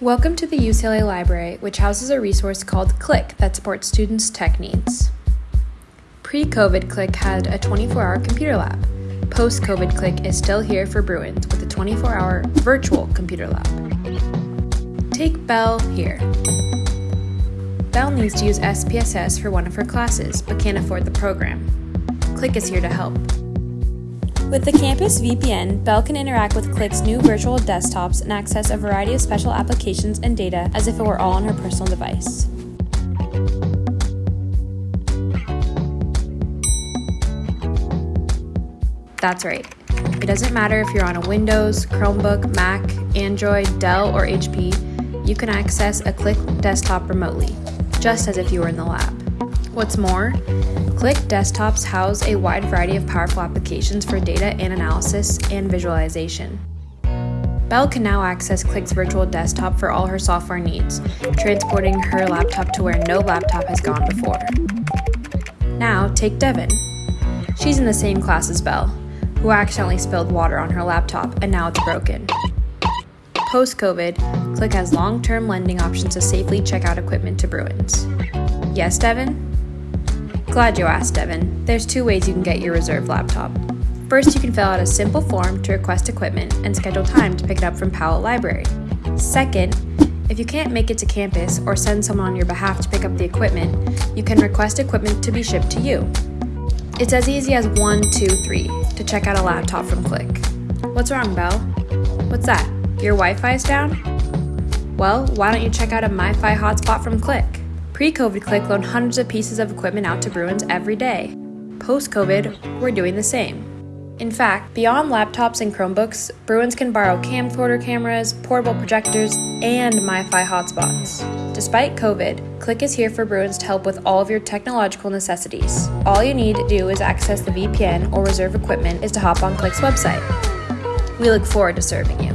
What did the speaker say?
Welcome to the UCLA Library, which houses a resource called CLICC that supports students' tech needs. Pre COVID, CLICC had a 24 hour computer lab. Post COVID, CLICC is still here for Bruins with a 24 hour virtual computer lab. Take Belle here. Belle needs to use SPSS for one of her classes but can't afford the program. Click is here to help. With the Campus VPN, Belle can interact with CLICC's new virtual desktops and access a variety of special applications and data as if it were all on her personal device. That's right. It doesn't matter if you're on a Windows, Chromebook, Mac, Android, Dell, or HP, you can access a CLICC desktop remotely, just as if you were in the lab. What's more, CLICC desktops house a wide variety of powerful applications for data and analysis and visualization. Belle can now access CLICC's virtual desktop for all her software needs, transporting her laptop to where no laptop has gone before. Now, take Devin. She's in the same class as Belle, who accidentally spilled water on her laptop and now it's broken. Post COVID, CLICC has long term lending options to safely check out equipment to Bruins. Yes, Devin? Glad you asked, Devin. There's two ways you can get your reserve laptop. First, you can fill out a simple form to request equipment and schedule time to pick it up from Powell Library. Second, if you can't make it to campus or send someone on your behalf to pick up the equipment, you can request equipment to be shipped to you. It's as easy as one, two, three to check out a laptop from CLICC. What's wrong, Belle? What's that? Your Wi Fi's down? Well, why don't you check out a MiFi hotspot from CLICC? Pre COVID, CLICC loaned hundreds of pieces of equipment out to Bruins every day. Post COVID, we're doing the same. In fact, beyond laptops and Chromebooks, Bruins can borrow camcorder cameras, portable projectors, and MiFi hotspots. Despite COVID, CLICC is here for Bruins to help with all of your technological necessities. All you need to do is access the VPN or reserve equipment is to hop on CLICC's website. We look forward to serving you.